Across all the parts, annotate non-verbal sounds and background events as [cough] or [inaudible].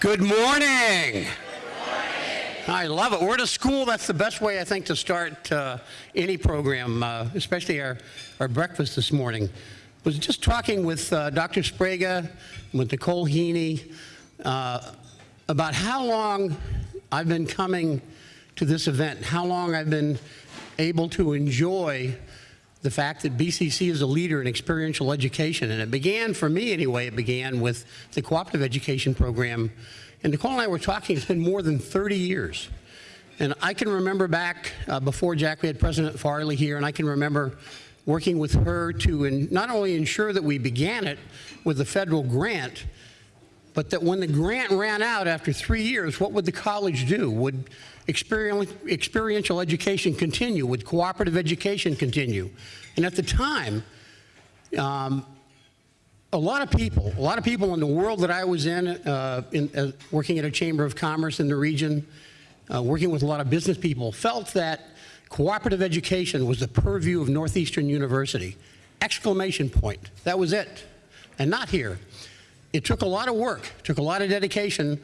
Good morning. I love it. We're at a school. That's the best way, I think, to start uh, any program, uh, especially our, our breakfast this morning. I Was just talking with uh, Dr. Sprague, with Nicole Heaney, uh, about how long I've been coming to this event, how long I've been able to enjoy the fact that BCC is a leader in experiential education. And it began, for me anyway, it began with the cooperative education program. And Nicole and I were talking, it's been more than 30 years. And I can remember back uh, before Jack, we had President Farley here, and I can remember working with her to in, not only ensure that we began it with a federal grant, but that when the grant ran out after three years, what would the college do? Would experiential education continue? Would cooperative education continue? And at the time, um, a lot of people, a lot of people in the world that I was in, uh, in uh, working at a Chamber of Commerce in the region, uh, working with a lot of business people, felt that cooperative education was the purview of Northeastern University. Exclamation point. That was it. And not here. It took a lot of work, took a lot of dedication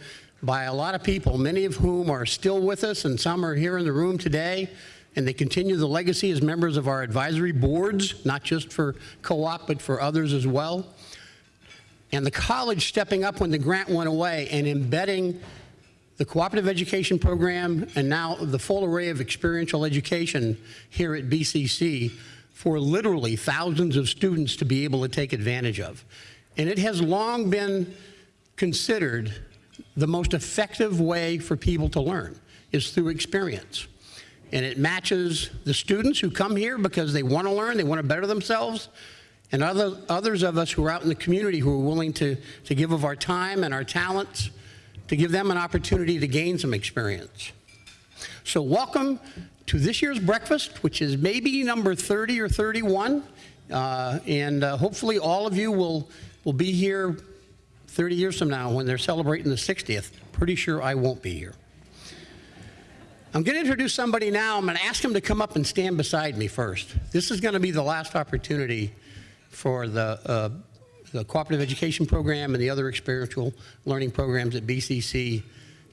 by a lot of people, many of whom are still with us and some are here in the room today and they continue the legacy as members of our advisory boards, not just for co-op, but for others as well. And the college stepping up when the grant went away and embedding the cooperative education program and now the full array of experiential education here at BCC for literally thousands of students to be able to take advantage of. And it has long been considered the most effective way for people to learn is through experience. And it matches the students who come here because they want to learn, they want to better themselves, and other, others of us who are out in the community who are willing to, to give of our time and our talents to give them an opportunity to gain some experience. So welcome to this year's breakfast, which is maybe number 30 or 31. Uh, and uh, hopefully all of you will, will be here 30 years from now when they're celebrating the 60th. Pretty sure I won't be here. I'm going to introduce somebody now. I'm going to ask him to come up and stand beside me first. This is going to be the last opportunity for the, uh, the cooperative education program and the other experiential learning programs at BCC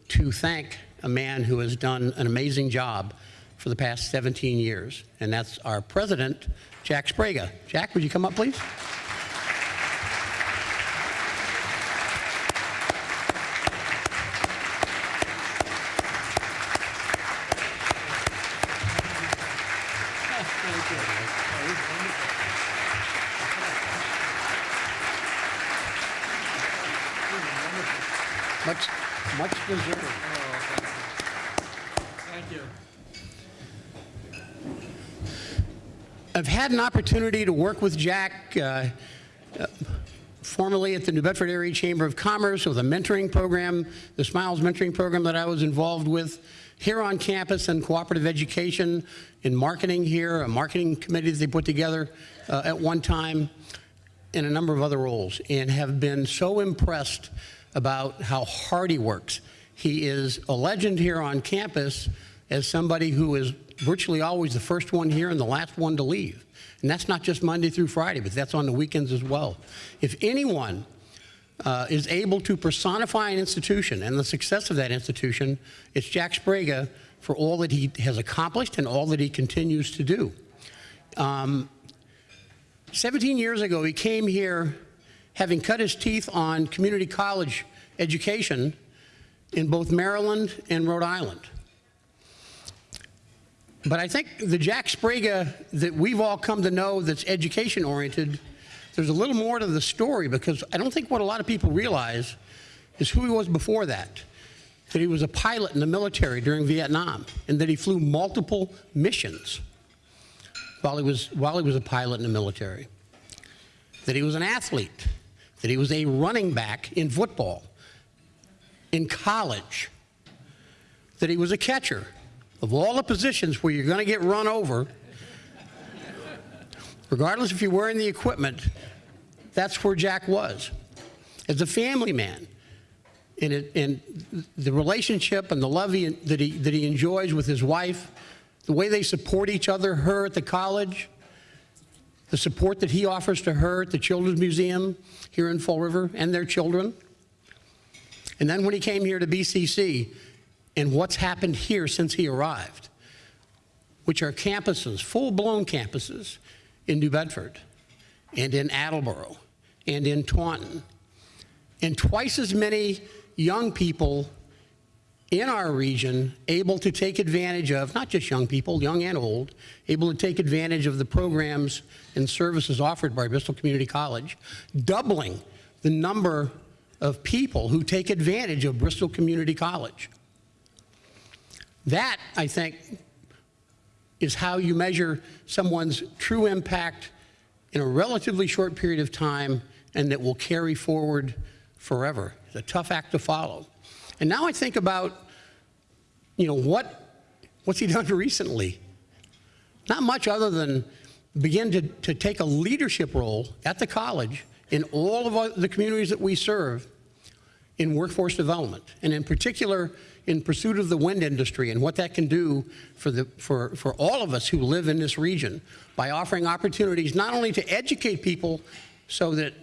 to thank a man who has done an amazing job for the past 17 years, and that's our president, Jack Sprague. Jack, would you come up, please? Much, much deserved. Thank you. I've had an opportunity to work with Jack uh, uh, formerly at the New Bedford Area Chamber of Commerce with a mentoring program, the Smiles mentoring program that I was involved with here on campus and cooperative education in marketing here, a marketing committee that they put together uh, at one time, in a number of other roles, and have been so impressed about how hard he works. He is a legend here on campus as somebody who is virtually always the first one here and the last one to leave. And that's not just Monday through Friday, but that's on the weekends as well. If anyone uh, is able to personify an institution and the success of that institution, it's Jack Sprague for all that he has accomplished and all that he continues to do. Um, 17 years ago, he came here having cut his teeth on community college education in both Maryland and Rhode Island. But I think the Jack Sprague that we've all come to know that's education oriented, there's a little more to the story because I don't think what a lot of people realize is who he was before that. That he was a pilot in the military during Vietnam and that he flew multiple missions while he was, while he was a pilot in the military. That he was an athlete that he was a running back in football, in college, that he was a catcher. Of all the positions where you're going to get run over, regardless if you're wearing the equipment, that's where Jack was. As a family man, and, it, and the relationship and the love he, that, he, that he enjoys with his wife, the way they support each other, her at the college, the support that he offers to her at the Children's Museum here in Fall River and their children. And then when he came here to BCC, and what's happened here since he arrived, which are campuses, full-blown campuses in New Bedford and in Attleboro and in Taunton, and twice as many young people in our region able to take advantage of, not just young people, young and old, able to take advantage of the programs and services offered by Bristol Community College, doubling the number of people who take advantage of Bristol Community College. That, I think, is how you measure someone's true impact in a relatively short period of time and that will carry forward forever. It's a tough act to follow. And now I think about, you know, what, what's he done [laughs] recently? Not much other than begin to, to take a leadership role at the college in all of the communities that we serve in workforce development, and in particular, in pursuit of the wind industry and what that can do for, the, for, for all of us who live in this region by offering opportunities not only to educate people so that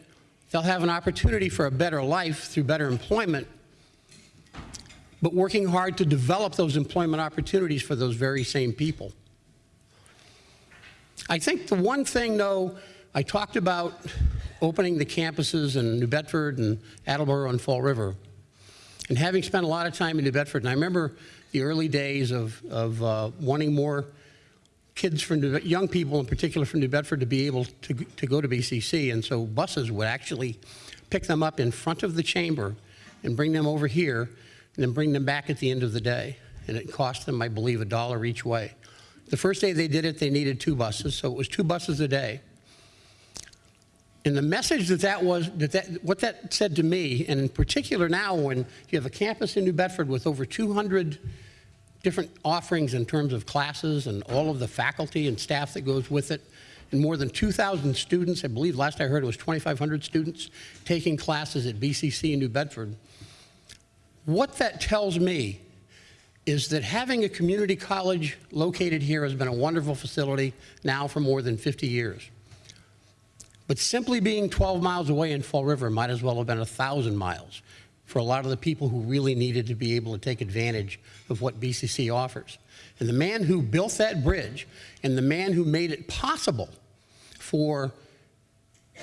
they'll have an opportunity for a better life through better employment, but working hard to develop those employment opportunities for those very same people. I think the one thing, though, I talked about opening the campuses in New Bedford and Attleboro and Fall River. And having spent a lot of time in New Bedford, and I remember the early days of, of uh, wanting more kids from New, young people in particular from New Bedford to be able to, to go to BCC. And so buses would actually pick them up in front of the chamber and bring them over here and then bring them back at the end of the day. And it cost them, I believe, a dollar each way. The first day they did it, they needed two buses, so it was two buses a day. And the message that that was, that that, what that said to me, and in particular now when you have a campus in New Bedford with over 200 different offerings in terms of classes and all of the faculty and staff that goes with it, and more than 2,000 students, I believe last I heard it was 2,500 students taking classes at BCC in New Bedford. What that tells me is that having a community college located here has been a wonderful facility now for more than 50 years. But simply being 12 miles away in Fall River might as well have been 1,000 miles for a lot of the people who really needed to be able to take advantage of what BCC offers. And the man who built that bridge and the man who made it possible for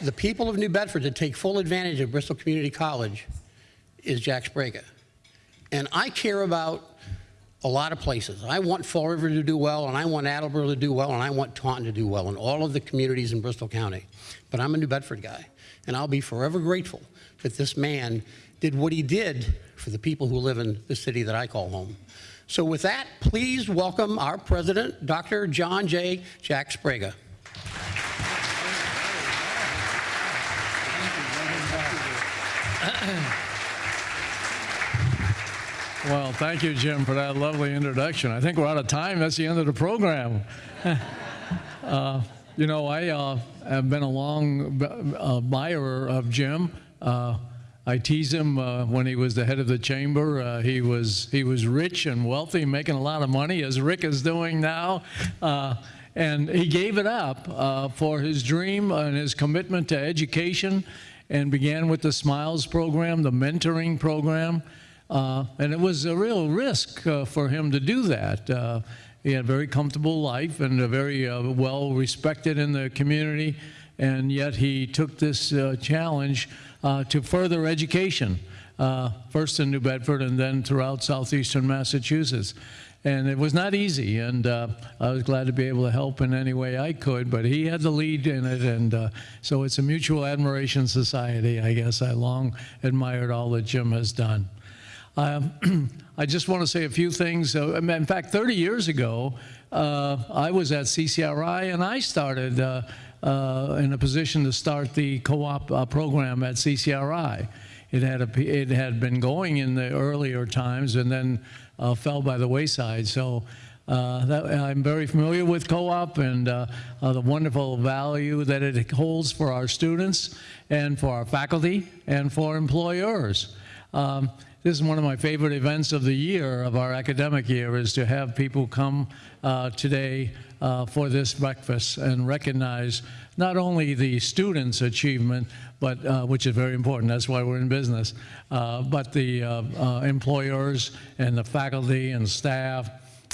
the people of New Bedford to take full advantage of Bristol Community College is Jack Sprague. And I care about a lot of places. I want Fall River to do well, and I want Attleboro to do well, and I want Taunton to do well, and all of the communities in Bristol County. But I'm a New Bedford guy, and I'll be forever grateful that this man did what he did for the people who live in the city that I call home. So with that, please welcome our president, Dr. John J. Jack Sprague. Well, thank you, Jim, for that lovely introduction. I think we're out of time. That's the end of the program. [laughs] uh, you know, I uh, have been a long uh, admirer of Jim. Uh, I tease him uh, when he was the head of the chamber. Uh, he was he was rich and wealthy, making a lot of money, as Rick is doing now. and he gave it up for his dream and his commitment to education, and began with the Smiles program, the mentoring program. Uh, and it was a real risk uh, for him to do that. Uh, he had a very comfortable life and a very uh, well respected in the community, and yet he took this uh, challenge uh, to further education, first in New Bedford and then throughout southeastern Massachusetts. And it was not easy, and I was glad to be able to help in any way I could, but he had the lead in it, and so it's a mutual admiration society, I guess. I long admired all that Jim has done. Um, [clears throat] I just want to say a few things. In fact, 30 years ago, uh, I was at CCRI and I started uh, uh, in a position to start the co-op uh, program at CCRI. It had, a, it had been going in the earlier times and then uh, fell by the wayside. So that, I'm very familiar with co-op and the wonderful value that it holds for our students and for our faculty and for employers. Um, this is one of my favorite events of the year, of our academic year, is to have people come uh, today uh, for this breakfast and recognize not only the students' achievement, but uh, which is very important. That's why we're in business. Uh, but the uh, uh, employers and the faculty and staff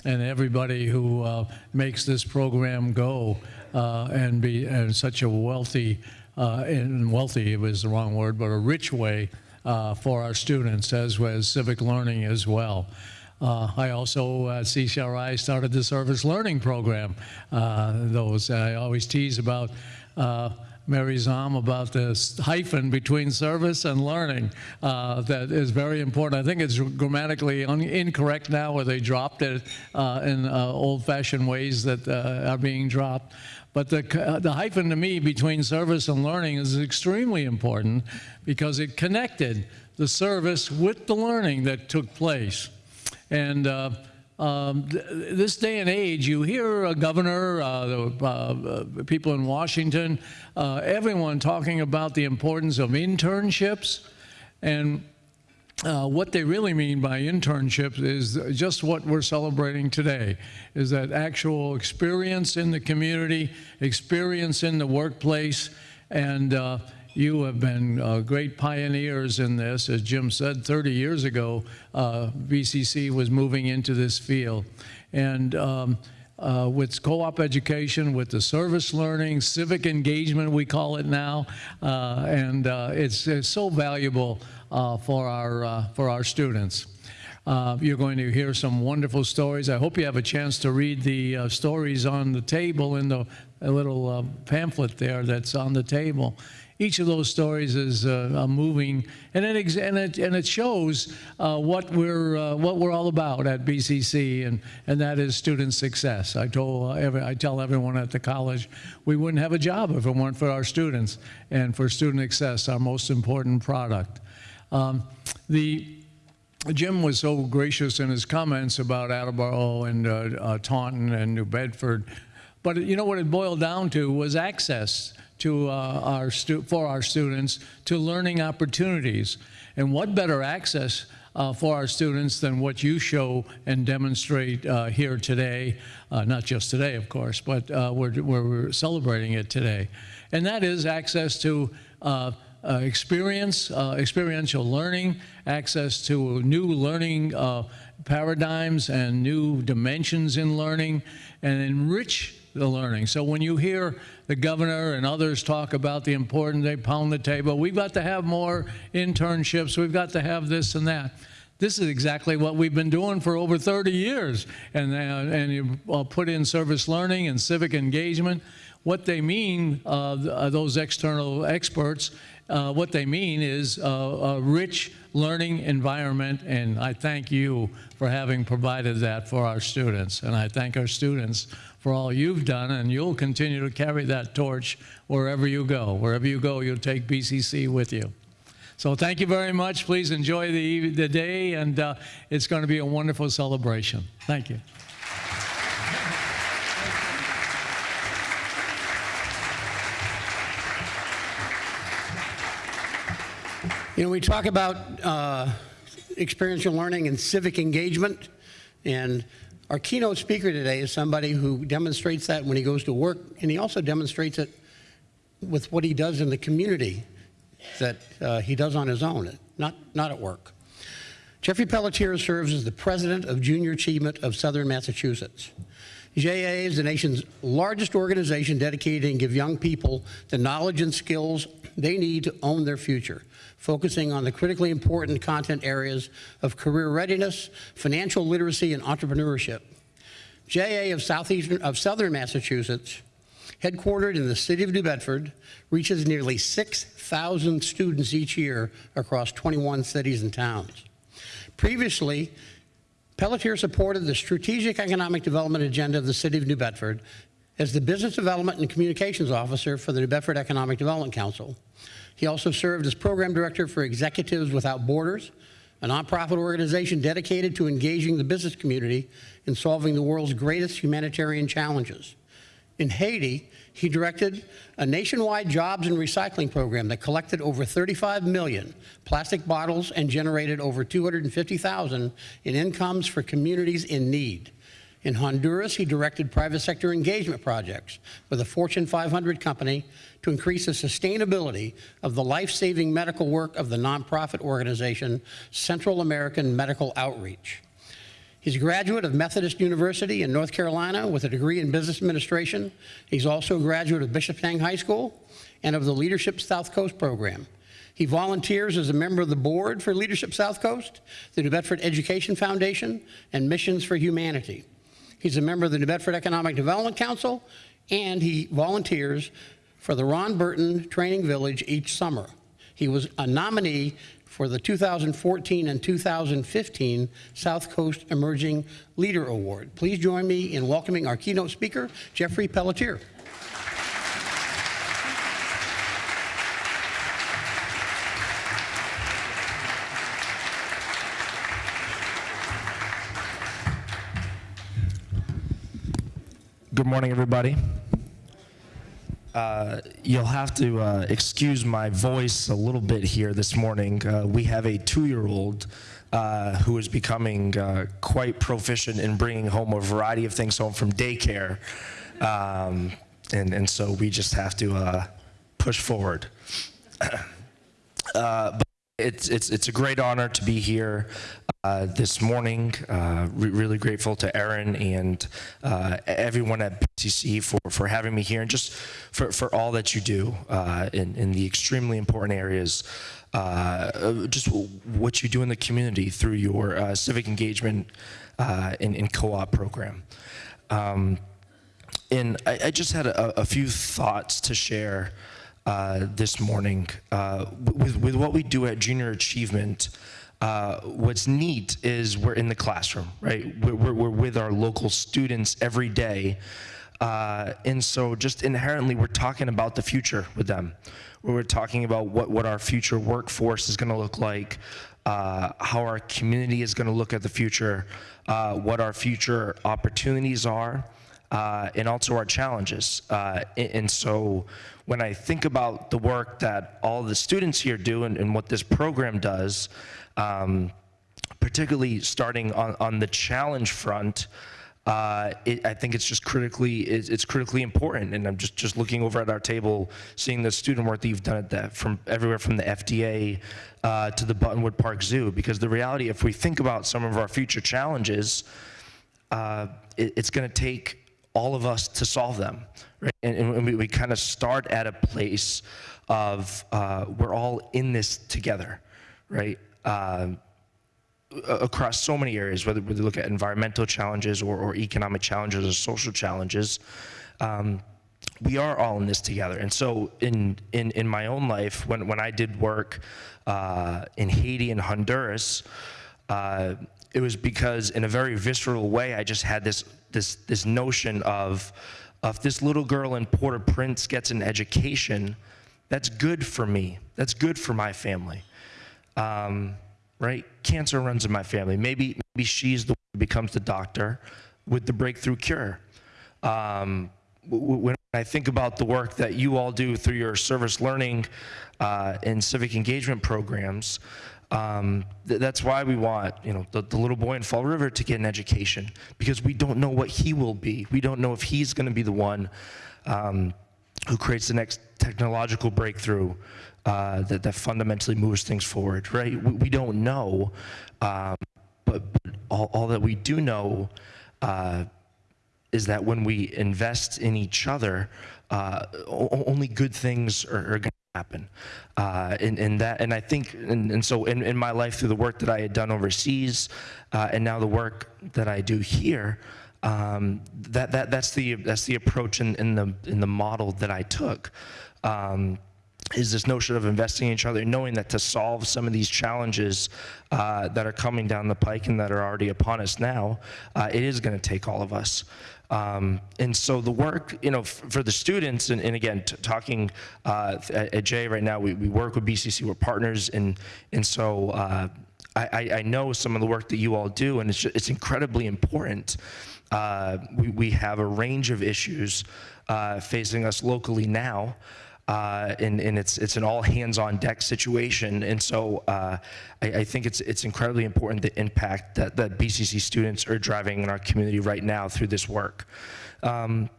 and everybody who makes this program go and be in such a wealthy, and wealthy was the wrong word, but a rich way uh, for our students as well as civic learning as well. Uh, I also at CCRI started the service learning program. Uh, those I always tease about. Uh, Mary Zom about this hyphen between service and learning uh, that is very important. I think it's grammatically incorrect now, where they dropped it uh, in uh, old-fashioned ways that uh, are being dropped. But the, the hyphen to me between service and learning is extremely important because it connected the service with the learning that took place. And uh, um, th- this day and age, you hear a governor, uh, the, uh, uh, people in Washington, uh, everyone talking about the importance of internships. And uh, what they really mean by internships is just what we're celebrating today is that actual experience in the community experience in the workplace and uh, you have been uh, great pioneers in this. As jim said 30 years ago uh, bcc was moving into this field. And um, uh, with co-op education, with the service learning, civic engagement, we call it now, uh, and uh, it's, it's so valuable uh, for our uh, for our students. Uh, you're going to hear some wonderful stories. I hope you have a chance to read the uh, stories on the table in the little uh, pamphlet there that's on the table. Each of those stories is uh, uh, moving, and it, and it and it shows uh, what we're uh, what we're all about at BCC, and and that is student success. I told uh, every, I tell everyone at the college, we wouldn't have a job if it weren't for our students, and for student success, our most important product. Um, the Jim was so gracious in his comments about Attleboro and uh, uh, Taunton and New Bedford, but you know what it boiled down to was access to uh, our for our students to learning opportunities, and what better access uh, for our students than what you show and demonstrate uh, here today, uh, not just today, of course, but uh, we're, we're celebrating it today, and that is access to. Uh, experience, uh, experiential learning, access to new learning uh, paradigms and new dimensions in learning, and enrich the learning. So when you hear the governor and others talk about the importance, they pound the table, we've got to have more internships, we've got to have this and that. This is exactly what we've been doing for over 30 years. And, uh, and you uh, put in service learning and civic engagement. What they mean, th- those external experts, uh, what they mean is uh, a rich learning environment, and I thank you for having provided that for our students. And I thank our students for all you've done, and you'll continue to carry that torch wherever you go. Wherever you go, you'll take BCC with you. So thank you very much. Please enjoy the, the day, and uh, it's going to be a wonderful celebration. Thank you. You know, we talk about uh, experiential learning and civic engagement, and our keynote speaker today is somebody who demonstrates that when he goes to work, and he also demonstrates it with what he does in the community that uh, he does on his own, not, not at work. Jeffrey Pelletier serves as the president of Junior Achievement of Southern Massachusetts. JA is the nation's largest organization dedicated to give young people the knowledge and skills they need to own their future, focusing on the critically important content areas of career readiness, financial literacy, and entrepreneurship. JA of Southeastern of Southern Massachusetts, headquartered in the city of New Bedford, reaches nearly 6,000 students each year across 21 cities and towns. Previously, Pelletier supported the strategic economic development agenda of the city of New Bedford as the business development and communications officer for the New Bedford Economic Development Council. He also served as program director for Executives Without Borders, a nonprofit organization dedicated to engaging the business community in solving the world's greatest humanitarian challenges. In Haiti, he directed a nationwide jobs and recycling program that collected over 35 million plastic bottles and generated over 250,000 in incomes for communities in need. In Honduras, he directed private sector engagement projects with a Fortune 500 company to increase the sustainability of the life-saving medical work of the nonprofit organization Central American Medical Outreach. He's a graduate of Methodist University in North Carolina with a degree in business administration. He's also a graduate of Bishop Bishopsang High School and of the Leadership South Coast program. He volunteers as a member of the board for Leadership South Coast, the New Bedford Education Foundation, and Missions for Humanity. He's a member of the New Bedford Economic Development Council, and he volunteers for the Ron Burton Training Village each summer. He was a nominee for the 2014 and 2015 South Coast Emerging Leader Award. Please join me in welcoming our keynote speaker, Jeffrey Pelletier. Good morning, everybody. Uh, you'll have to uh, excuse my voice a little bit here this morning. Uh, we have a two-year-old uh, who is becoming uh, quite proficient in bringing home a variety of things home from daycare, um, and and so we just have to uh, push forward. but [clears throat] it's it's it's a great honor to be here uh, this morning. Uh, re- really grateful to Aaron and uh, everyone at BCC for, for having me here and just for, for all that you do uh, in, in the extremely important areas. Uh, just what you do in the community through your uh, civic engagement uh, and, and co-op program. Um, and I, I just had a, a few thoughts to share uh, this morning uh, with, with what we do at Junior Achievement. Uh, what's neat is we're in the classroom, right? We're, we're, we're with our local students every day. Uh, and so just inherently, we're talking about the future with them. We're talking about what, what our future workforce is gonna look like, uh, how our community is gonna look at the future, uh, what our future opportunities are, and also our challenges. And so when I think about the work that all the students here do and, and what this program does, um, particularly starting on, on the challenge front, uh, it, I think it's just critically it's, it's, critically important. And I'm just just looking over at our table, seeing the student work that you've done at that from everywhere from the FDA uh, to the Buttonwood Park Zoo. Because the reality, if we think about some of our future challenges, uh, it, it's going to take all of us to solve them. Right? And, and we, we kind of start at a place of uh, we're all in this together, right? Uh, across so many areas, whether we look at environmental challenges or, or economic challenges or social challenges, um, we are all in this together. And so in, in, in my own life, when, when I did work uh, in Haiti and Honduras, uh, it was because in a very visceral way, I just had this, this, this notion of, if this little girl in Port-au-Prince gets an education, that's good for me. That's good for my family. Um, right? Cancer runs in my family. Maybe, maybe she's the one who becomes the doctor with the breakthrough cure. Um, when I think about the work that you all do through your service learning uh, and civic engagement programs, um, th that's why we want, you know, the, the, little boy in Fall River to get an education because we don't know what he will be. We don't know if he's going to be the one um, who creates the next technological breakthrough uh, that, that fundamentally moves things forward, right? We, we don't know, um, but, but all, all, that we do know uh, is that when we invest in each other, uh, only good things are, are going happen. Uh, and, and, that, and I think, and, and so in, in, my life through the work that I had done overseas, uh, and now the work that I do here, um, that, that, that's the, that's the approach in, in the, in the model that I took. Um, is this notion of investing in each other, knowing that to solve some of these challenges uh, that are coming down the pike and that are already upon us now, uh, it is going to take all of us. Um, and so the work, you know, for the students, and, and again, talking uh, at, at Jay right now, we, we work with BCC, we're partners, and, and so uh, I, I, know some of the work that you all do, and it's, just, it's incredibly important. Uh, we, we have a range of issues uh, facing us locally now, uh, and, and it's, it's an all hands on deck situation. And so uh, I, I think it's, it's incredibly important the impact that, that BCC students are driving in our community right now through this work. Um,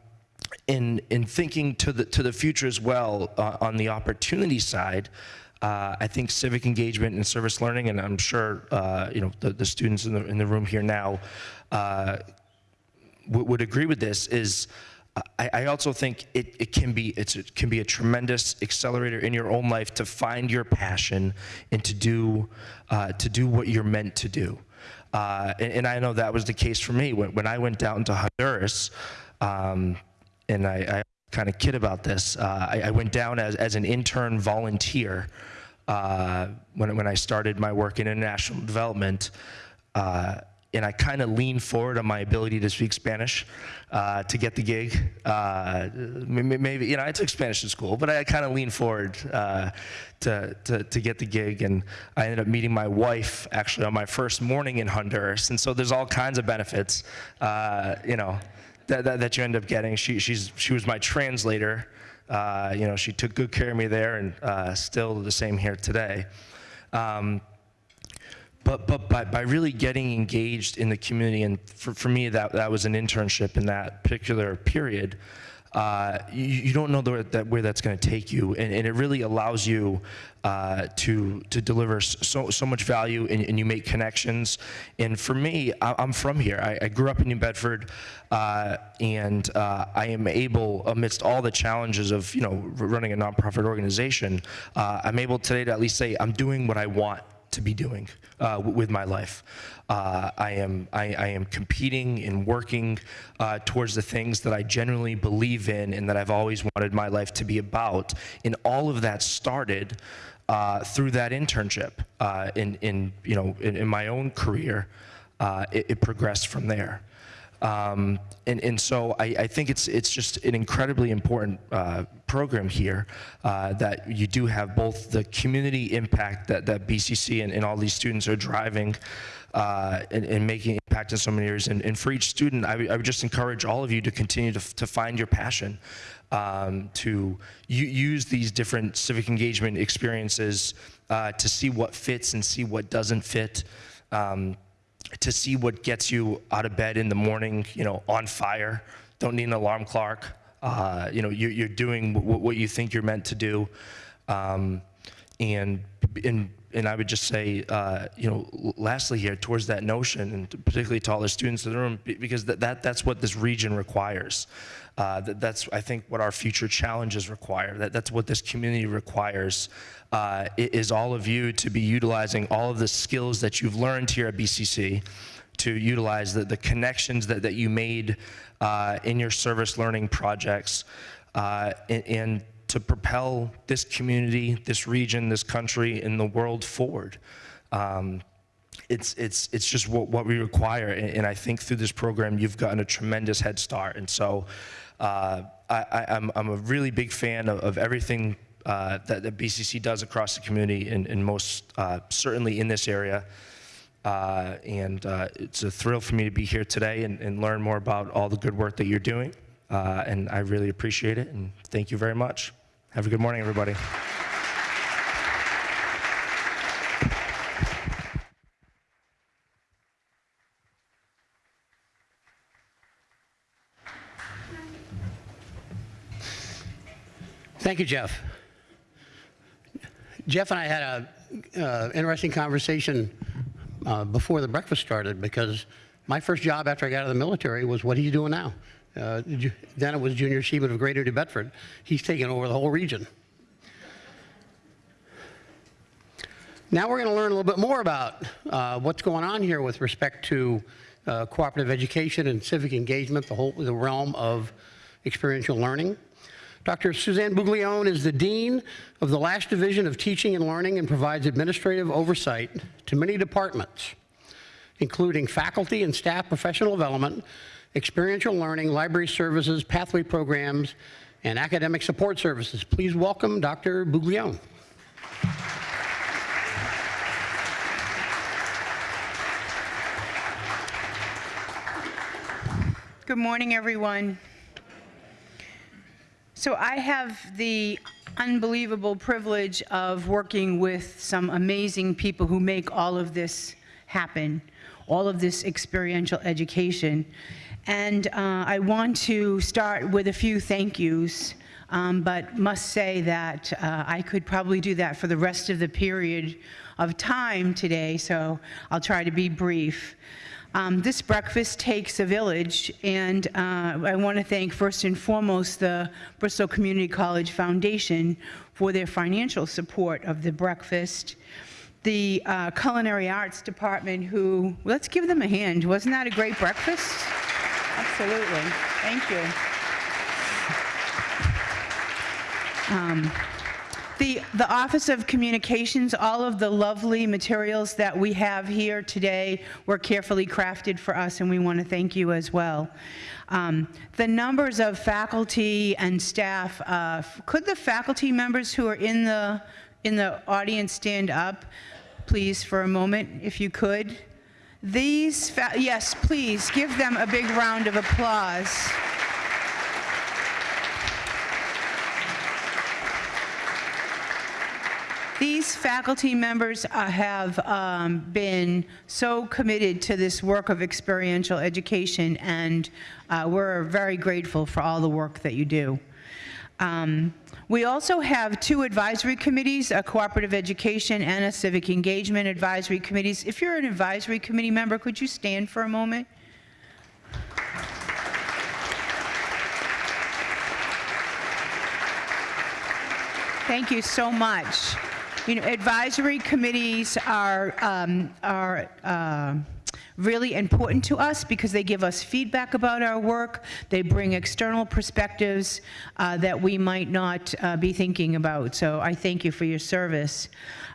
in, in thinking to the, to the future as well, uh, on the opportunity side, uh, I think civic engagement and service learning, and I'm sure uh, you know the, the students in the, in the room here now uh, would agree with this, is I, I also think it, it can be it's, it can be a tremendous accelerator in your own life to find your passion and to do uh, to do what you're meant to do. Uh, and, and I know that was the case for me when, when I went down to Honduras. Um, and I, I kind of kid about this. Uh, I, I went down as, as an intern volunteer uh, when, when I started my work in international development. Uh, and I kind of leaned forward on my ability to speak Spanish uh, to get the gig. Uh, maybe, you know, I took Spanish in school, but I kind of leaned forward uh, to, to, to get the gig. And I ended up meeting my wife actually on my first morning in Honduras. And so there's all kinds of benefits, uh, you know, that, that, that you end up getting. She, she's, she was my translator. Uh, you know, she took good care of me there and uh, still the same here today. Um, but, but by, by really getting engaged in the community, and for, for me, that, that was an internship in that particular period, uh, you, you don't know the, that, where that's going to take you. And, and it really allows you uh, to, to deliver so, so much value and, and you make connections. And for me, I, I'm from here. I, I grew up in New Bedford, uh, and uh, I am able, amidst all the challenges of you know running a nonprofit organization, uh, I'm able today to at least say I'm doing what I want to be doing uh, with my life. Uh, I am I, I am competing and working uh, towards the things that I genuinely believe in and that I've always wanted my life to be about. And all of that started uh, through that internship. Uh, in in you know in, in my own career, uh, it, it progressed from there. Um, and, and so I, I think it's, it's just an incredibly important uh, program here uh, that you do have both the community impact that, that BCC and, and all these students are driving uh, and, and making impact in so many areas. And, and for each student, I would- I would just encourage all of you to continue to, to find your passion, um, to use these different civic engagement experiences uh, to see what fits and see what doesn't fit. Um, to see what gets you out of bed in the morning, you know, on fire. Don't need an alarm clock. Uh, you know, you're, you're doing what you think you're meant to do. Um, and, and, and I would just say, uh, you know, lastly here, towards that notion, and particularly to all the students in the room, because that, that, that's what this region requires. Uh, that, that's, I think, what our future challenges require. That, that's what this community requires, uh, is all of you to be utilizing all of the skills that you've learned here at BCC to utilize the, the connections that, that you made uh, in your service learning projects uh, and, and to propel this community, this region, this country, and the world forward. Um, it's, it's, it's just what, what we require. And, and I think through this program, you've gotten a tremendous head start. And so uh, I, I'm a really big fan of, of everything uh, that, that BCC does across the community, and, and most uh, certainly in this area. Uh, and uh, it's a thrill for me to be here today and, and learn more about all the good work that you're doing. Uh, and I really appreciate it. And thank you very much. Have a good morning, everybody. Thank you, Jeff. Jeff and I had a uh, interesting conversation uh, before the breakfast started because my first job after I got out of the military was what he's doing now. Uh, then it was Junior Seaman of Greater New Bedford. He's taken over the whole region. Now we're going to learn a little bit more about uh, what's going on here with respect to uh, cooperative education and civic engagement, the whole the realm of experiential learning. Dr. Suzanne Buglione is the Dean of the Lash Division of Teaching and Learning and provides administrative oversight to many departments, including faculty and staff professional development, experiential learning, library services, pathway programs, and academic support services. Please welcome Dr. Buglione. Good morning, everyone. So I have the unbelievable privilege of working with some amazing people who make all of this happen, all of this experiential education. And uh, I want to start with a few thank yous, um, but must say that uh, I could probably do that for the rest of the period of time today, so I'll try to be brief. Um, This breakfast takes a village, and uh, I want to thank first and foremost the Bristol Community College Foundation for their financial support of the breakfast. The uh, Culinary Arts Department, who, let's give them a hand. Wasn't that a great breakfast? Absolutely. Thank you. The, the Office of Communications, all of the lovely materials that we have here today were carefully crafted for us, and we want to thank you as well. Um, The numbers of faculty and staff, uh, could the faculty members who are in the, in the audience stand up, please, for a moment, if you could? These, yes, please, give them a big round of applause. These faculty members uh, have um, been so committed to this work of experiential education, and uh, we're very grateful for all the work that you do. Um, We also have two advisory committees, a cooperative education and a civic engagement advisory committees. If you're an advisory committee member, could you stand for a moment? Thank you so much. You know, advisory committees are, um, are uh, really important to us because they give us feedback about our work. They bring external perspectives uh, that we might not uh, be thinking about. So I thank you for your service.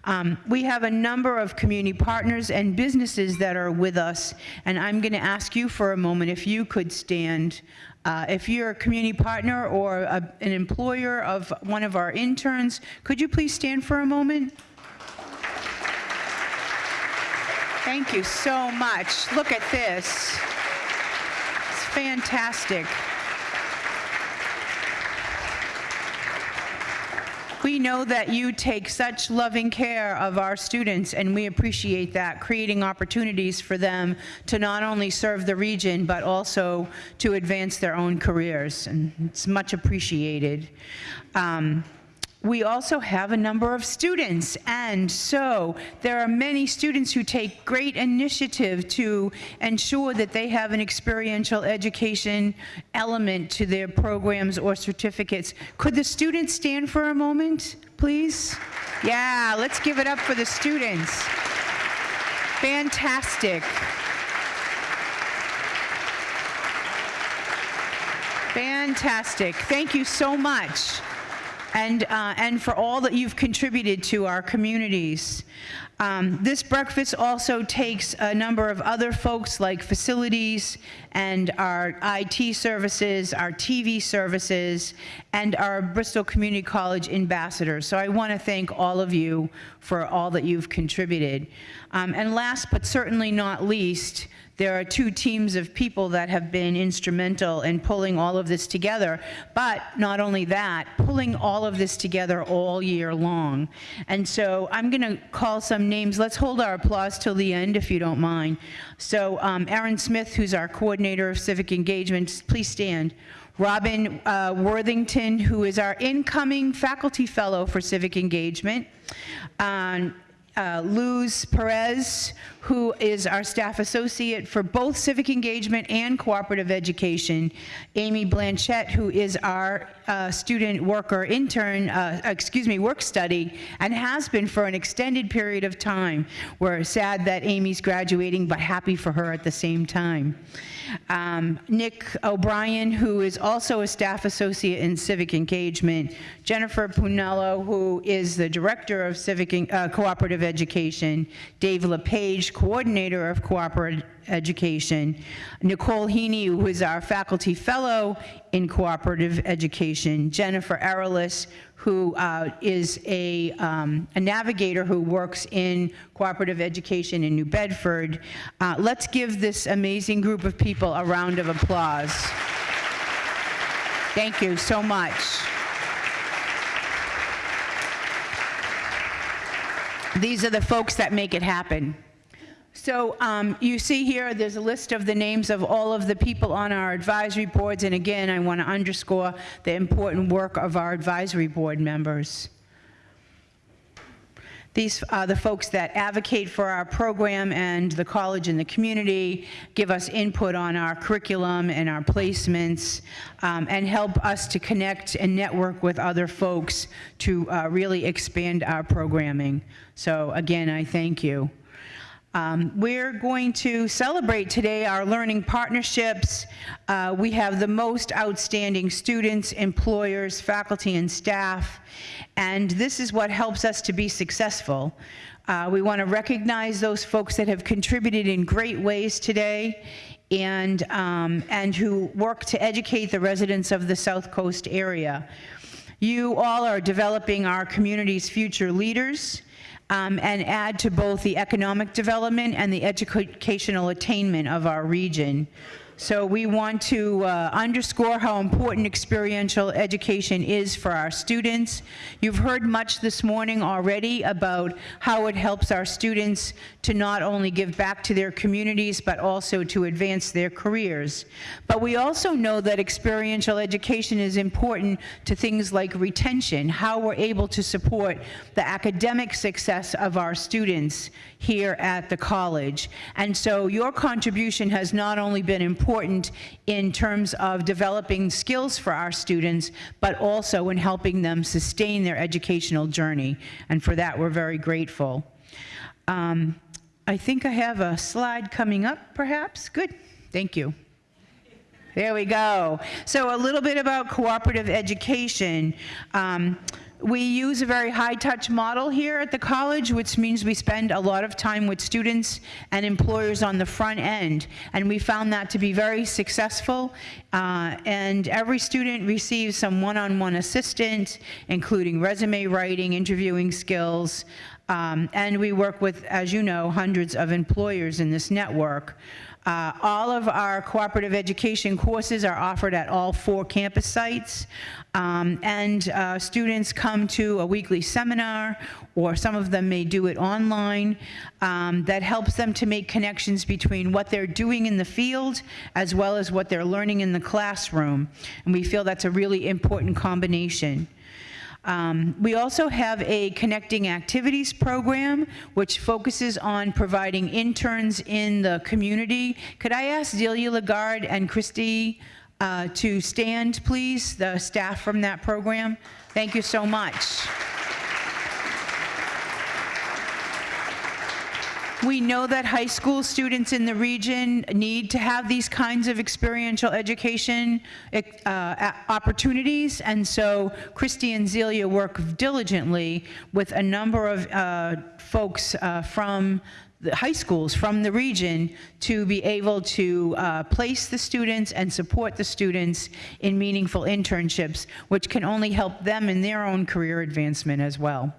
Um, We have a number of community partners and businesses that are with us, and I'm going to ask you for a moment if you could stand. Uh, If you're a community partner or a- an employer of one of our interns, could you please stand for a moment? Thank you so much. Look at this. It's fantastic. We know that you take such loving care of our students, and we appreciate that, creating opportunities for them to not only serve the region, but also to advance their own careers, and it's much appreciated. Um, we also have a number of students, and so there are many students who take great initiative to ensure that they have an experiential education element to their programs or certificates. Could the students stand for a moment, please? Yeah, let's give it up for the students. Fantastic. Fantastic. Thank you so much. And, uh, and for all that you've contributed to our communities. Um, This breakfast also takes a number of other folks like facilities and our IT services, our TV services, and our Bristol Community College ambassadors. So I want to thank all of you for all that you've contributed. Um, And last but certainly not least, there are two teams of people that have been instrumental in pulling all of this together. But not only that, pulling all of this together all year long. And so I'm going to call some names. Let's hold our applause till the end, if you don't mind. So um, Aaron Smith, who's our coordinator of civic engagement, please stand. Robin uh, Worthington, who is our incoming faculty fellow for civic engagement. Um, uh, Luz Perez, who is our staff associate for both civic engagement and cooperative education. Amy Blanchette, who is our uh, student worker intern, uh, excuse me, work study, and has been for an extended period of time. We're sad that Amy's graduating, but happy for her at the same time. Um, Nick O'Brien, who is also a staff associate in civic engagement. Jennifer Punello, who is the director of civic uh, cooperative education. Dave LePage, coordinator of cooperative education. Nicole Heaney, who is our faculty fellow in cooperative education. Jennifer Arelis, who uh, is a, um, a navigator who works in cooperative education in New Bedford. Uh, let's give this amazing group of people a round of applause. Thank you so much. These are the folks that make it happen. So um, you see here, there's a list of the names of all of the people on our advisory boards, and again, I want to underscore the important work of our advisory board members. These are the folks that advocate for our program and the college and the community, give us input on our curriculum and our placements, um, and help us to connect and network with other folks to uh, really expand our programming. So again, I thank you. Um, We're going to celebrate today our learning partnerships. Uh, We have the most outstanding students, employers, faculty, and staff, and this is what helps us to be successful. Uh, We want to recognize those folks that have contributed in great ways today and, um, and who work to educate the residents of the South Coast area. You all are developing our community's future leaders um, and add to both the economic development and the educational attainment of our region. So we want to uh, underscore how important experiential education is for our students. You've heard much this morning already about how it helps our students to not only give back to their communities, but also to advance their careers. But we also know that experiential education is important to things like retention, how we're able to support the academic success of our students here at the college. And so your contribution has not only been important in terms of developing skills for our students, but also in helping them sustain their educational journey. And for that, we're very grateful. Um, I think I have a slide coming up, perhaps. Good, thank you. There we go. So a little bit about cooperative education. Um, we use a very high-touch model here at the college, which means we spend a lot of time with students and employers on the front end, and we found that to be very successful. Uh, and every student receives some one-on-one assistance, including resume writing, interviewing skills, um, and we work with, as you know, hundreds of employers in this network. Uh, All of our cooperative education courses are offered at all four campus sites, Um, and uh, students come to a weekly seminar, or some of them may do it online, um, that helps them to make connections between what they're doing in the field as well as what they're learning in the classroom. And we feel that's a really important combination. Um, We also have a Connecting Activities program, which focuses on providing interns in the community. Could I ask Delia Lagarde and Christy uh, to stand, please, the staff from that program? Thank you so much. We know that high school students in the region need to have these kinds of experiential education uh, opportunities, and so Christy and Zelia work diligently with a number of uh, folks uh, from the high schools from the region to be able to uh, place the students and support the students in meaningful internships, which can only help them in their own career advancement as well.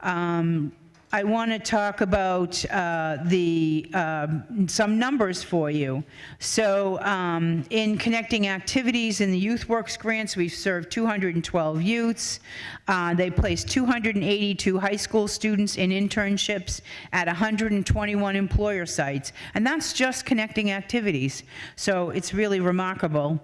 Um, I want to talk about uh, the, um, some numbers for you. So um, in connecting activities in the Youth Works grants, we've served 212 youths. Uh, They placed 282 high school students in internships at 121 employer sites. And that's just connecting activities. So it's really remarkable.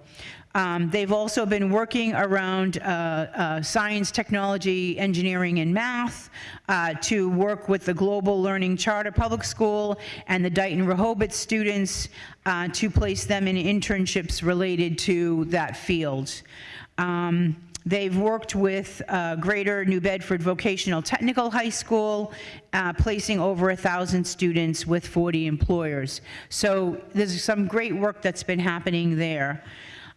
Um, They've also been working around uh, uh, science, technology, engineering, and math uh, to work with the Global Learning Charter Public School and the Dighton Rehoboth students uh, to place them in internships related to that field. Um, They've worked with uh, Greater New Bedford Vocational Technical High School, uh, placing over 1,000 students with 40 employers. So there's some great work that's been happening there.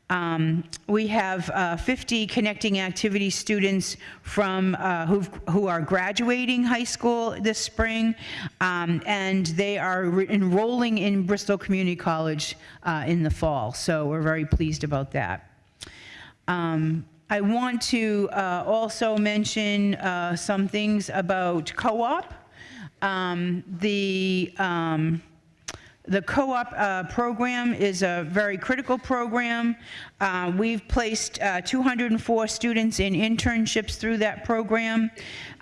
Um, We have uh, 50 connecting activity students from, uh, who are graduating high school this spring, um, and they are enrolling in Bristol Community College uh, in the fall, so we're very pleased about that. Um, I want to uh, also mention uh, some things about co-op. Um, The, um, the co-op uh, program is a very critical program. Uh, We've placed uh, 204 students in internships through that program.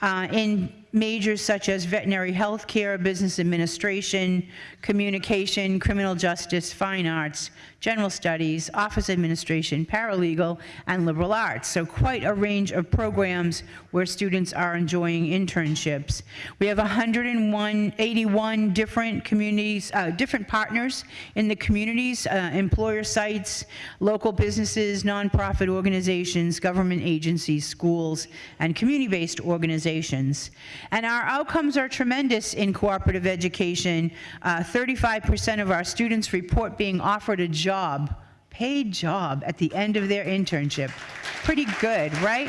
Uh, In majors such as veterinary health care, business administration, communication, criminal justice, fine arts, general studies, office administration, paralegal, and liberal arts. So quite a range of programs where students are enjoying internships. We have 181 different communities, uh, different partners in the communities, uh, employer sites, local businesses, nonprofit organizations, government agencies, schools, and community-based organizations. And our outcomes are tremendous in cooperative education. Uh, 35% of our students report being offered a job, paid job, at the end of their internship. Pretty good, right?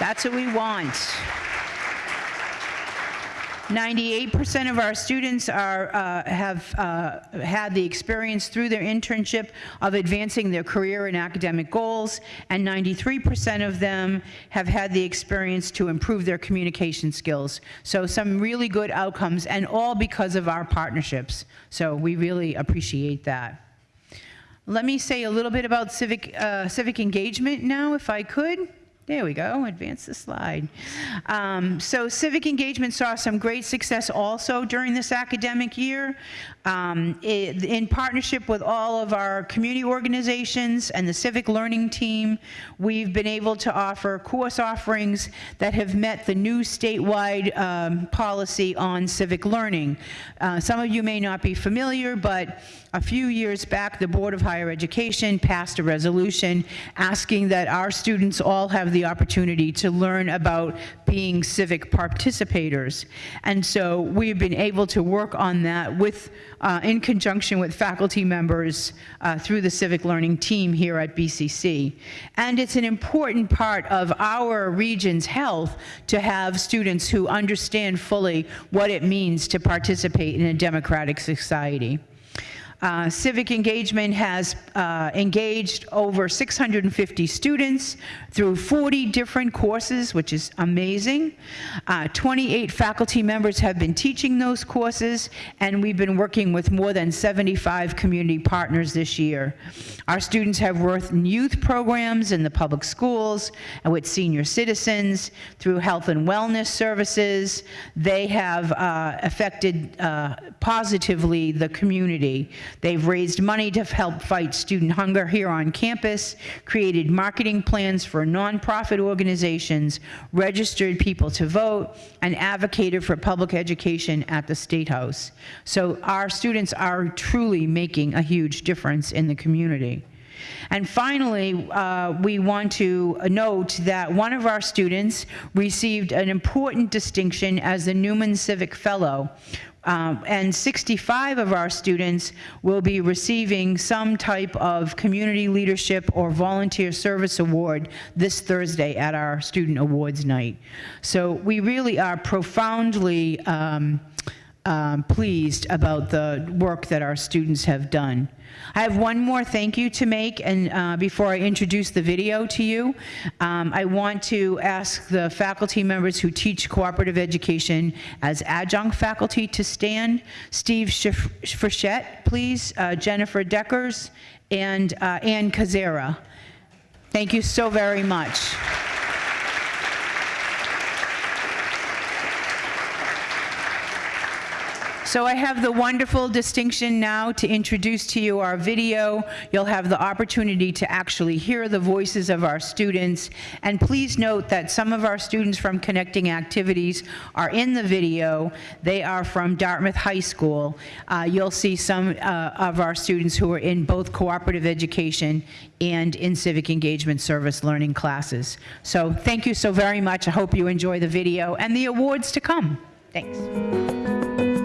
That's what we want. 98% of our students are, uh, have uh, had the experience through their internship of advancing their career and academic goals, and 93% of them have had the experience to improve their communication skills. So some really good outcomes, and all because of our partnerships. So we really appreciate that. Let me say a little bit about civic, uh, civic engagement now, if I could. There we go, advance the slide. Um, so civic engagement saw some great success also during this academic year. Um, i- in partnership with all of our community organizations and the civic learning team, we've been able to offer course offerings that have met the new statewide um, policy on civic learning. Uh, some of you may not be familiar, but a few years back, the Board of Higher Education passed a resolution asking that our students all have the opportunity to learn about being civic participators. And so we've been able to work on that with, uh, in conjunction with faculty members uh, through the civic learning team here at BCC. And it's an important part of our region's health to have students who understand fully what it means to participate in a democratic society. Uh, Civic engagement has uh, engaged over 650 students through 40 different courses, which is amazing. Uh, 28 faculty members have been teaching those courses, and we've been working with more than 75 community partners this year. Our students have worked in youth programs in the public schools and with senior citizens through health and wellness services. They have uh, affected uh, positively the community. They've raised money to help fight student hunger here on campus, created marketing plans for nonprofit organizations, registered people to vote, and advocated for public education at the State House. So our students are truly making a huge difference in the community. And finally, uh, we want to note that one of our students received an important distinction as the Newman Civic Fellow. Um, and 65 of our students will be receiving some type of community leadership or volunteer service award this Thursday at our Student Awards Night. So we really are profoundly um, um, pleased about the work that our students have done. I have one more thank you to make, and uh, before I introduce the video to you, um, I want to ask the faculty members who teach cooperative education as adjunct faculty to stand. Steve Frechette, please, uh, Jennifer Deckers, and uh, Ann Kazera. Thank you so very much. So I have the wonderful distinction now to introduce to you our video. You'll have the opportunity to actually hear the voices of our students. And please note that some of our students from Connecting Activities are in the video. They are from Dartmouth High School. Uh, You'll see some uh, of our students who are in both cooperative education and in civic engagement service learning classes. So thank you so very much. I hope you enjoy the video and the awards to come. Thanks.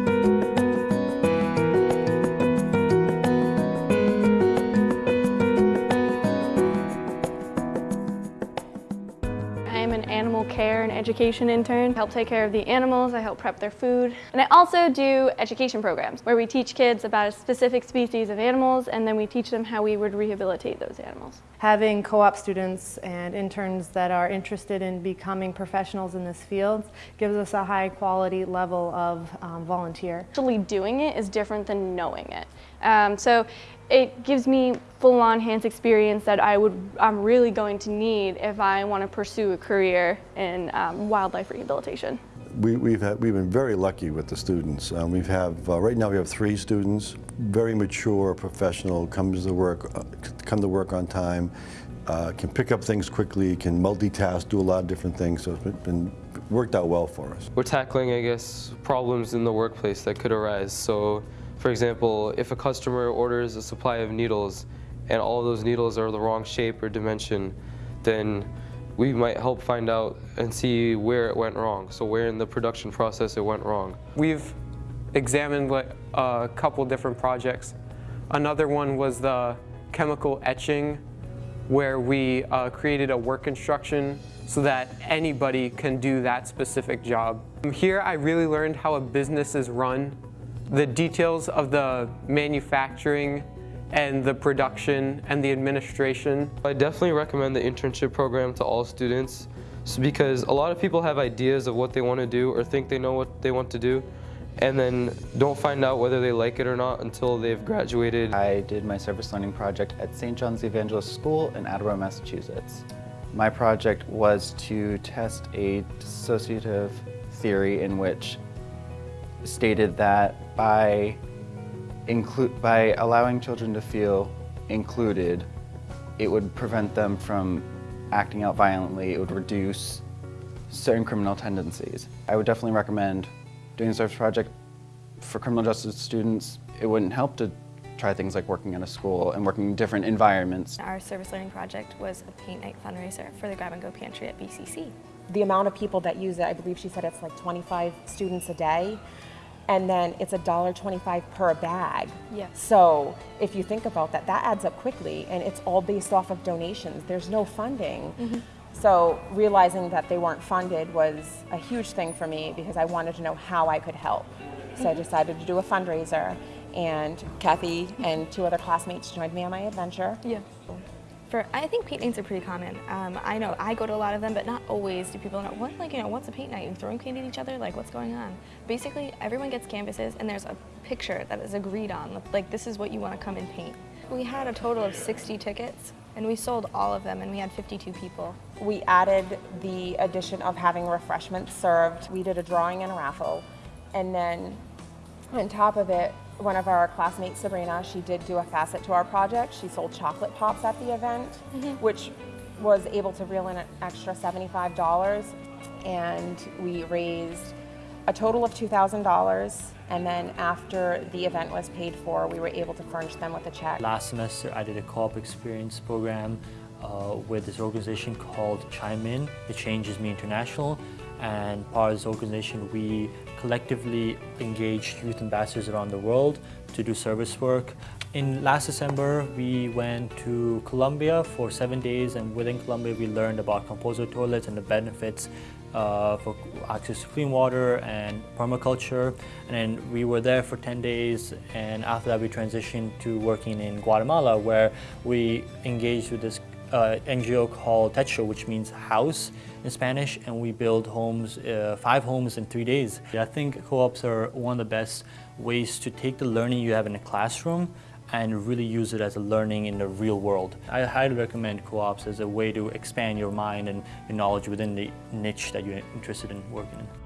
Animal care and education intern. I help take care of the animals, I help prep their food. And I also do education programs where we teach kids about a specific species of animals and then we teach them how we would rehabilitate those animals. Having co-op students and interns that are interested in becoming professionals in this field gives us a high quality level of um, volunteer. Actually doing it is different than knowing it. Um, so it gives me full-on hands experience that I would, I'm really going to need if I want to pursue a career in um, wildlife rehabilitation. We, we've had, we've been very lucky with the students. Um, we've have uh, right now we have three students, very mature, professional, comes to work, uh, come to work on time, uh, can pick up things quickly, can multitask, do a lot of different things. So it's been, been worked out well for us. We're tackling, I guess, problems in the workplace that could arise. So, for example, if a customer orders a supply of needles and all those needles are the wrong shape or dimension, then we might help find out and see where it went wrong. So where in the production process it went wrong. We've examined like, a couple different projects. Another one was the chemical etching, where we uh, created a work instruction so that anybody can do that specific job. Here I really learned how a business is run, the details of the manufacturing and the production and the administration. I definitely recommend the internship program to all students because a lot of people have ideas of what they want to do or think they know what they want to do and then don't find out whether they like it or not until they've graduated. I did my service learning project at St. John's Evangelist School in Attleboro, Massachusetts. My project was to test a dissociative theory in which stated that by include by allowing children to feel included, it would prevent them from acting out violently. It would reduce certain criminal tendencies. I would definitely recommend doing a service project for criminal justice students. It wouldn't help to try things like working in a school and working in different environments. Our service learning project was a paint night fundraiser for the Grab and Go Pantry at BCC. The amount of people that use it, I believe she said it's like 25 students a day. And then it's $1.25 per bag. Yes. So if you think about that, that adds up quickly and it's all based off of donations. There's no funding. Mm-hmm. So realizing that they weren't funded was a huge thing for me because I wanted to know how I could help. So I mm-hmm. decided to do a fundraiser and Kathy and two other classmates joined me on my adventure. Yeah. For I think paint nights are pretty common. Um, I know I go to a lot of them, but not always do people know what like you know what's a paint night? You throwing paint at each other? Like what's going on? Basically, everyone gets canvases and there's a picture that is agreed on. Like this is what you want to come and paint. We had a total of 60 tickets and we sold all of them and we had 52 people. We added the addition of having refreshments served. We did a drawing and a raffle. And then on top of it, one of our classmates, Sabrina, she did do a facet to our project. She sold chocolate pops at the event, which was able to reel in an extra $75. And we raised a total of $2,000. And then after the event was paid for, we were able to furnish them with a check. Last semester, I did a co-op experience program uh, with this organization called Chime In. It changes me international, and part of this organization, we collectively engaged youth ambassadors around the world to do service work. In last December, we went to Colombia for seven days, and within Colombia, we learned about composer toilets and the benefits uh, for access to clean water and permaculture. And then we were there for 10 days, and after that, we transitioned to working in Guatemala, where we engaged with this uh, NGO called Techo, which means house in Spanish, and we build homes, uh, five homes in three days. I think co-ops are one of the best ways to take the learning you have in a classroom and really use it as a learning in the real world. I highly recommend co-ops as a way to expand your mind and your knowledge within the niche that you're interested in working in.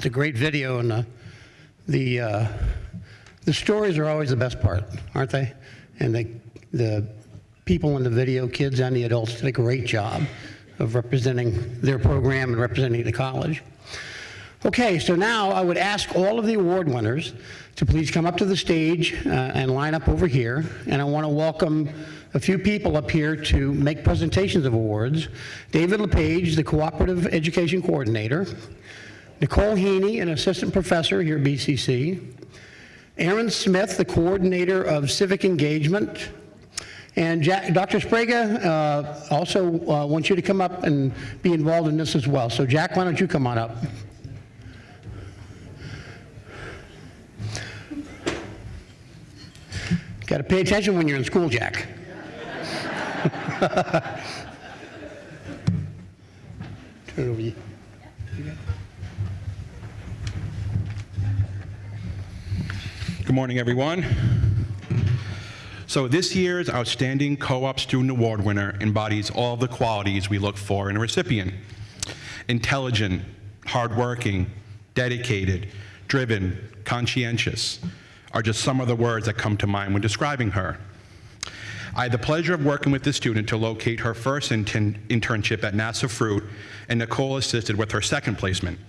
It's a great video, and uh, the uh, the stories are always the best part, aren't they? And the the people in the video, kids and the adults, did a great job of representing their program and representing the college. Okay, so now I would ask all of the award winners to please come up to the stage uh, and line up over here. And I want to welcome a few people up here to make presentations of awards. David LePage, the Cooperative Education Coordinator. Nicole Heaney, an assistant professor here at BCC. Aaron Smith, the coordinator of civic engagement. And Jack, Dr. Sprague uh, also uh, wants you to come up and be involved in this as well. So Jack, why don't you come on up? Got to pay attention when you're in school, Jack. [laughs] turn over. Good morning, everyone. So this year's Outstanding Co-op Student Award winner embodies all the qualities we look for in a recipient. Intelligent, hardworking, dedicated, driven, conscientious are just some of the words that come to mind when describing her. I had the pleasure of working with this student to locate her first intern- internship at NASA Fruit, and Nicole assisted with her second placement.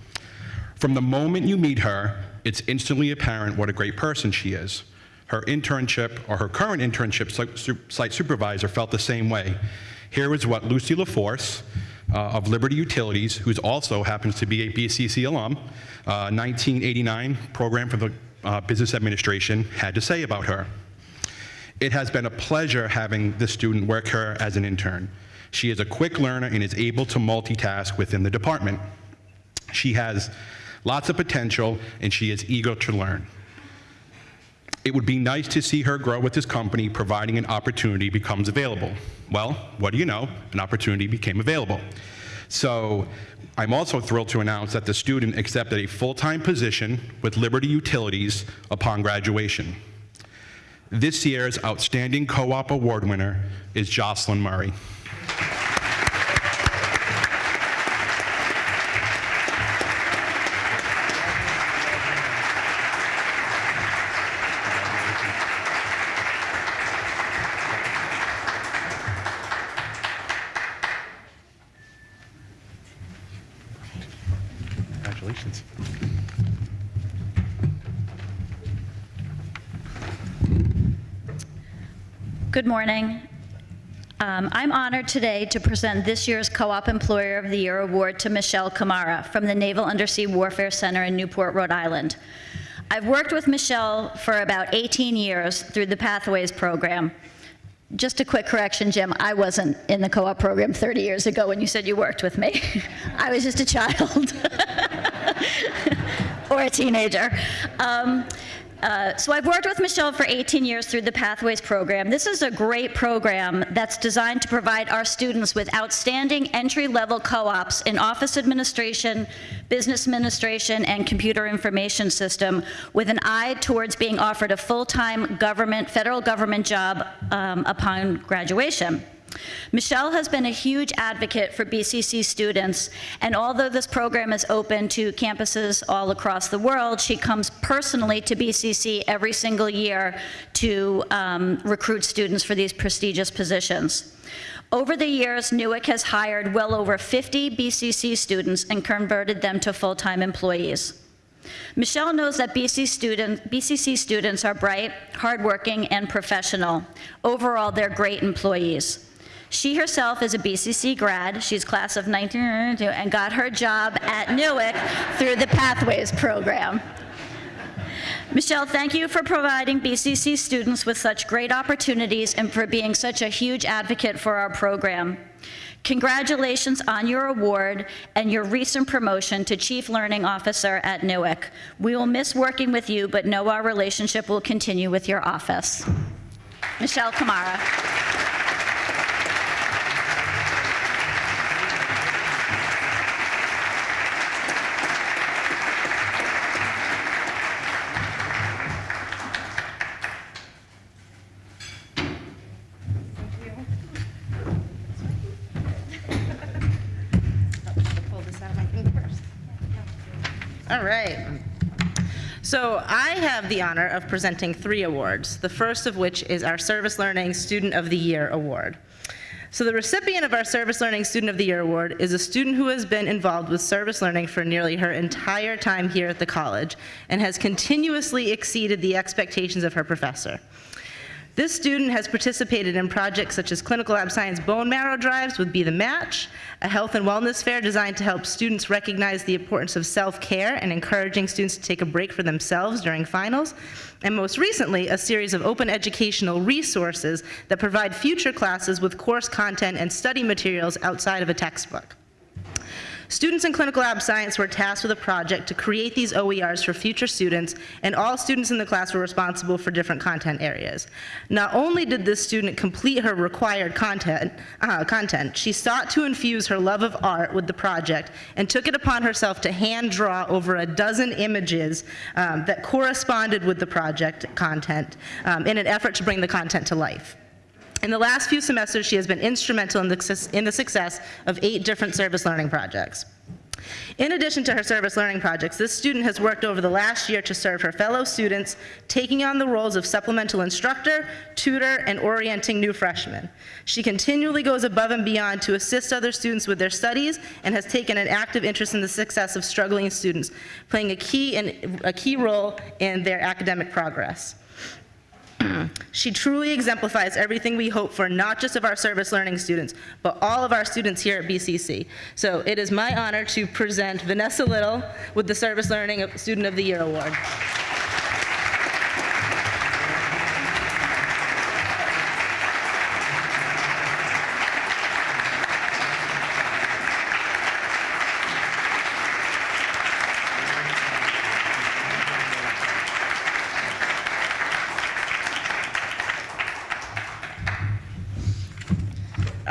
From the moment you meet her, it's instantly apparent what a great person she is. Her internship, or her current internship site supervisor, felt the same way. Here is what Lucy LaForce uh, of Liberty Utilities, who also happens to be a BCC alum, uh, 1989 program for the uh, Business Administration, had to say about her. It has been a pleasure having this student work here as an intern. She is a quick learner and is able to multitask within the department. She has lots of potential and she is eager to learn. It would be nice to see her grow with this company, providing an opportunity becomes available. Well, what do you know? An opportunity became available. So I'm also thrilled to announce that the student accepted a full-time position with Liberty Utilities upon graduation. This year's Outstanding Co-op Award winner is Jocelyn Murray. Good morning. Um, I'm honored today to present this year's Co-op Employer of the Year award to Michelle Kamara from the Naval Undersea Warfare Center in Newport, Rhode Island. I've worked with Michelle for about 18 years through the Pathways program. Just a quick correction, Jim, I wasn't in the co-op program 30 years ago when you said you worked with me. [laughs] I was just a child [laughs] or a teenager. Um, uh, so I've worked with Michelle for 18 years through the Pathways program. This is a great program that's designed to provide our students with outstanding entry-level co-ops in office administration, business administration, and computer information system with an eye towards being offered a full-time government, federal government job um, upon graduation. Michelle has been a huge advocate for BCC students, and although this program is open to campuses all across the world, she comes personally to BCC every single year to um, recruit students for these prestigious positions. Over the years, NUWC has hired well over 50 BCC students and converted them to full-time employees. Michelle knows that BC student, BCC students are bright, hardworking, and professional. Overall, they're great employees. She herself is a BCC grad. She's class of 1992 and got her job at NUWC through the Pathways program. Michelle, thank you for providing BCC students with such great opportunities and for being such a huge advocate for our program. Congratulations on your award and your recent promotion to Chief Learning Officer at NUWC. We will miss working with you, but know our relationship will continue with your office. Michelle Kamara. So I have the honor of presenting three awards, the first of which is our Service Learning Student of the Year Award. So the recipient of our Service Learning Student of the Year Award is a student who has been involved with service learning for nearly her entire time here at the college and has continuously exceeded the expectations of her professor. This student has participated in projects such as Clinical Lab Science bone marrow drives with Be the Match, a health and wellness fair designed to help students recognize the importance of self-care and encouraging students to take a break for themselves during finals, and most recently, a series of open educational resources that provide future classes with course content and study materials outside of a textbook. Students in Clinical Lab Science were tasked with a project to create these OERs for future students, and all students in the class were responsible for different content areas. Not only did this student complete her required content, uh, content, she sought to infuse her love of art with the project and took it upon herself to hand draw over a dozen images um, that corresponded with the project content um, in an effort to bring the content to life. In the last few semesters, she has been instrumental in the, success- in the success of eight different service learning projects. In addition to her service learning projects, this student has worked over the last year to serve her fellow students, taking on the roles of supplemental instructor, tutor, and orienting new freshmen. She continually goes above and beyond to assist other students with their studies and has taken an active interest in the success of struggling students, playing a key, in, a key role in their academic progress. She truly exemplifies everything we hope for, not just of our service learning students, but all of our students here at BCC. So it is my honor to present Vanessa Little with the Service Learning Student of the Year Award.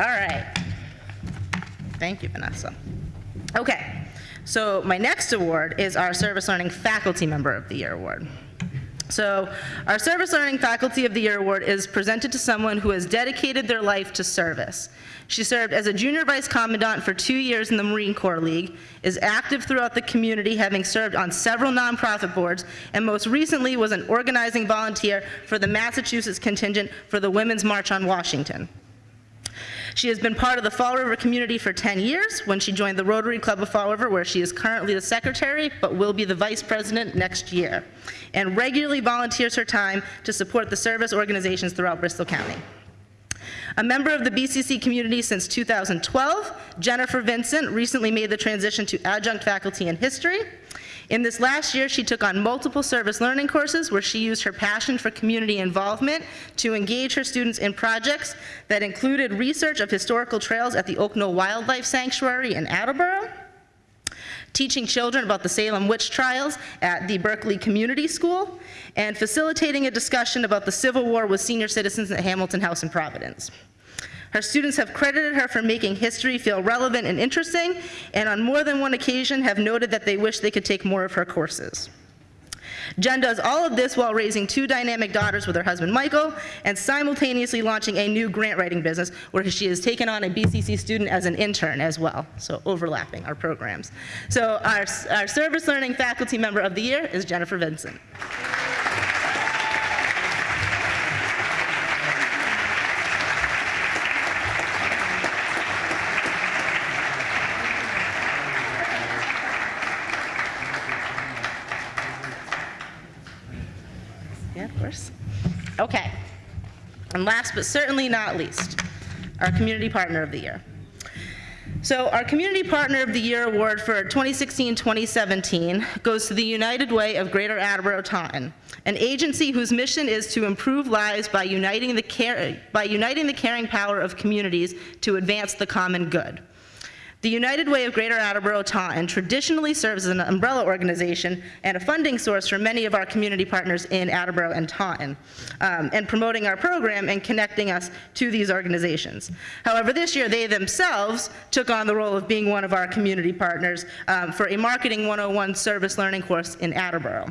All right. Thank you, Vanessa. Okay, so my next award is our Service Learning Faculty Member of the Year Award. So, our Service Learning Faculty of the Year Award is presented to someone who has dedicated their life to service. She served as a junior vice commandant for two years in the Marine Corps League, is active throughout the community, having served on several nonprofit boards, and most recently was an organizing volunteer for the Massachusetts contingent for the Women's March on Washington. She has been part of the Fall River community for 10 years when she joined the Rotary Club of Fall River, where she is currently the secretary but will be the vice president next year, and regularly volunteers her time to support the service organizations throughout Bristol County. A member of the BCC community since 2012, Jennifer Vincent recently made the transition to adjunct faculty in history. In this last year, she took on multiple service learning courses where she used her passion for community involvement to engage her students in projects that included research of historical trails at the Oak Knoll Wildlife Sanctuary in Attleboro, teaching children about the Salem witch trials at the Berkley Community School, and facilitating a discussion about the Civil War with senior citizens at Hamilton House in Providence. Her students have credited her for making history feel relevant and interesting, and on more than one occasion have noted that they wish they could take more of her courses. Jen does all of this while raising two dynamic daughters with her husband Michael and simultaneously launching a new grant writing business where she has taken on a BCC student as an intern as well, so overlapping our programs. So our, our service learning faculty member of the year is Jennifer Vincent. Yeah, of course. Okay. And last but certainly not least, our Community Partner of the Year. So our Community Partner of the Year award for 2016-2017 goes to the United Way of Greater Attleboro Taunton, an agency whose mission is to improve lives by uniting the care, by uniting the caring power of communities to advance the common good. The United Way of Greater Attleboro Taunton traditionally serves as an umbrella organization and a funding source for many of our community partners in Attleboro and Taunton, um, and promoting our program and connecting us to these organizations. However, this year they themselves took on the role of being one of our community partners um, for a Marketing 101 service learning course in Attleboro.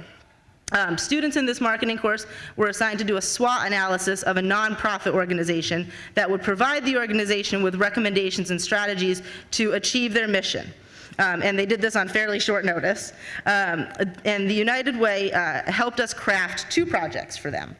Um, students in this marketing course were assigned to do a SWOT analysis of a nonprofit organization that would provide the organization with recommendations and strategies to achieve their mission. Um, and they did this on fairly short notice. Um, and the United Way uh, helped us craft two projects for them.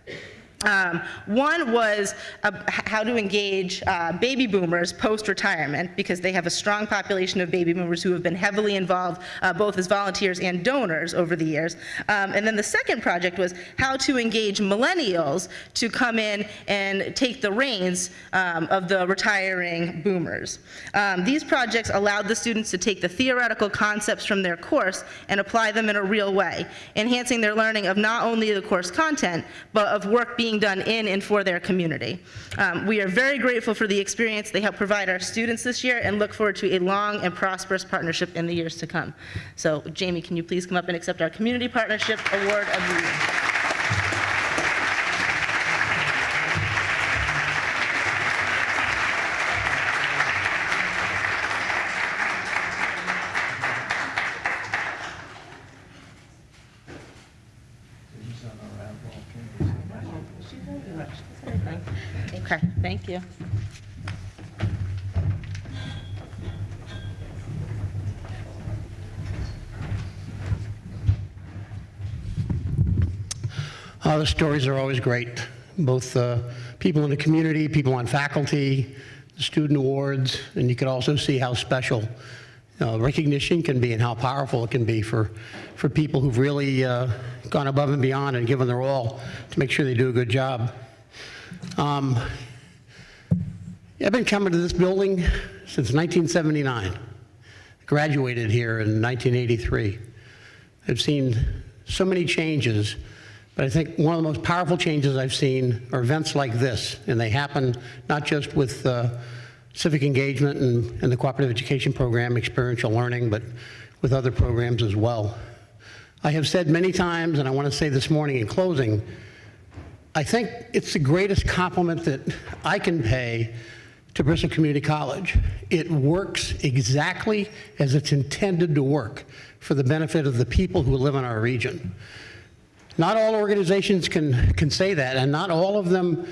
Um, one was uh, how to engage uh, baby boomers post-retirement because they have a strong population of baby boomers who have been heavily involved uh, both as volunteers and donors over the years. Um, and then the second project was how to engage millennials to come in and take the reins um, of the retiring boomers. Um, these projects allowed the students to take the theoretical concepts from their course and apply them in a real way, enhancing their learning of not only the course content, but of work being being done in and for their community. Um, we are very grateful for the experience they help provide our students this year and look forward to a long and prosperous partnership in the years to come. So Jamie, can you please come up and accept our Community Partnership Award of the Year? Thank you. Uh, the stories are always great, both uh, people in the community, people on faculty, the student awards, and you can also see how special uh, recognition can be and how powerful it can be for, for people who've really uh, gone above and beyond and given their all to make sure they do a good job. Um, I've been coming to this building since 1979. Graduated here in 1983. I've seen so many changes, but I think one of the most powerful changes I've seen are events like this, and they happen not just with uh, civic engagement and, and the cooperative education program, experiential learning, but with other programs as well. I have said many times, and I want to say this morning in closing, I think it's the greatest compliment that I can pay to Bristol Community College. It works exactly as it's intended to work for the benefit of the people who live in our region. Not all organizations can, can say that, and not all of them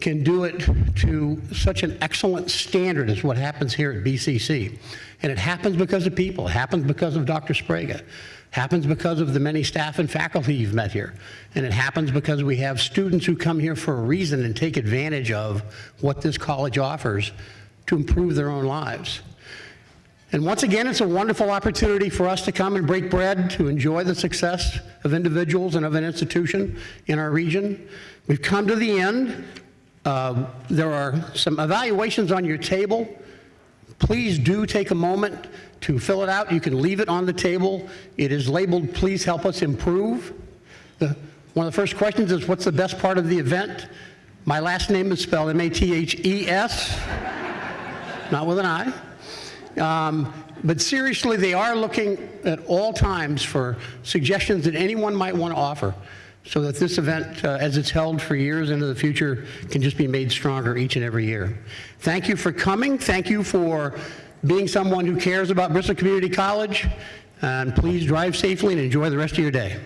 can do it to such an excellent standard as what happens here at BCC. And it happens because of people. It happens because of Dr. Sprague. Happens because of the many staff and faculty you've met here. And it happens because we have students who come here for a reason and take advantage of what this college offers to improve their own lives. And once again, it's a wonderful opportunity for us to come and break bread, to enjoy the success of individuals and of an institution in our region. We've come to the end. Uh, there are some evaluations on your table. Please do take a moment to fill it out. You can leave it on the table. It is labeled, please help us improve. The, one of the first questions is, what's the best part of the event? My last name is spelled M-A-T-H-E-S, [laughs] not with an I. Um, but seriously, they are looking at all times for suggestions that anyone might want to offer so that this event, uh, as it's held for years into the future, can just be made stronger each and every year. Thank you for coming. Thank you for being someone who cares about Bristol Community College. And please drive safely and enjoy the rest of your day.